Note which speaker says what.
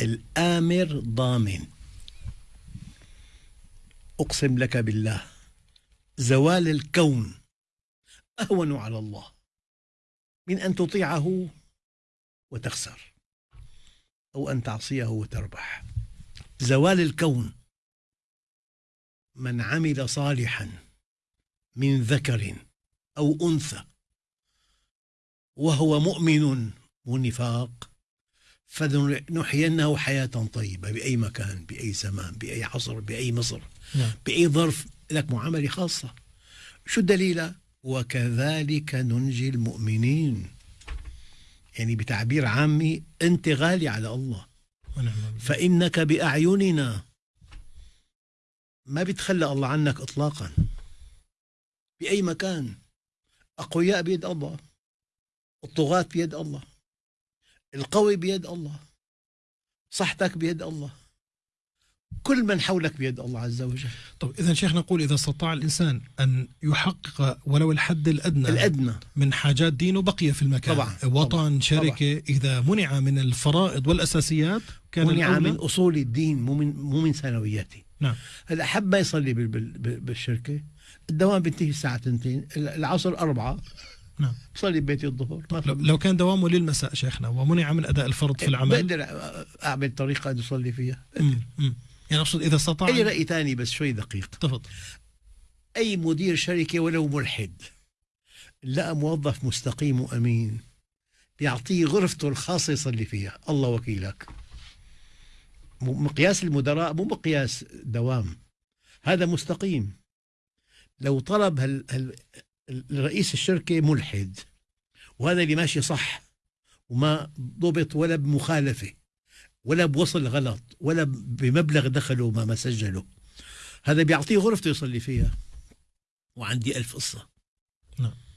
Speaker 1: الآمر ضامن. أقسم لك بالله زوال الكون أهون على الله من أن تطيعه وتخسر أو أن تعصيه وتربح. زوال الكون من عمل صالحا من ذكر أو أنثى وهو مؤمن ونفاق فنحيينه حياة طيبة بأي مكان بأي زمان بأي عصر بأي مصر نعم. بأي ظرف لك معاملة خاصة. شو الدليل؟ وكذلك ننجي المؤمنين. يعني بتعبير عامي أنت غالي على الله. فإنك بأعيننا ما بيتخلى الله عنك إطلاقا. بأي مكان. أقوياء بيد الله. الطغاة بيد الله. القوي بيد الله صحتك بيد الله كل من حولك بيد الله عز وجل.
Speaker 2: طب إذا شيخ نقول إذا استطاع الإنسان أن يحقق ولو الحد الأدنى
Speaker 1: الأدنى.
Speaker 2: من حاجات دينه بقي في المكان.
Speaker 1: طبعا
Speaker 2: وطن طبعا. شركة طبعا إذا منع من الفرائض والأساسيات
Speaker 1: كان منع من أصول الدين مو من مو من ثانوياته
Speaker 2: نعم
Speaker 1: هلا حب ما يصلي بالشركة الدوام بينتهي الساعة 2 العصر أربعة.
Speaker 2: نعم.
Speaker 1: صلي ببيتي الظهر.
Speaker 2: لو كان دوامه للمساء شيخنا ومنع من أداء الفرض في العمل؟
Speaker 1: بقدر أعمل طريقة أن أصلي فيها.
Speaker 2: مم. مم. يعني أقصد إذا استطاع
Speaker 1: أي رأي ثاني بس شوي دقيق.
Speaker 2: تفضل.
Speaker 1: أي مدير شركة ولو ملحد لقى موظف مستقيم وأمين بيعطيه غرفته الخاصة يصلي فيها. الله وكيلك. مقياس المدراء مو مقياس دوام. هذا مستقيم. لو طلب هال هال رئيس الشركة ملحد وهذا اللي ماشي صح وما ضبط ولا بمخالفة ولا بوصل غلط ولا بمبلغ دخله ما ما سجله. هذا بيعطيه غرفته يصلي فيها. وعندي ألف قصة.
Speaker 2: نعم.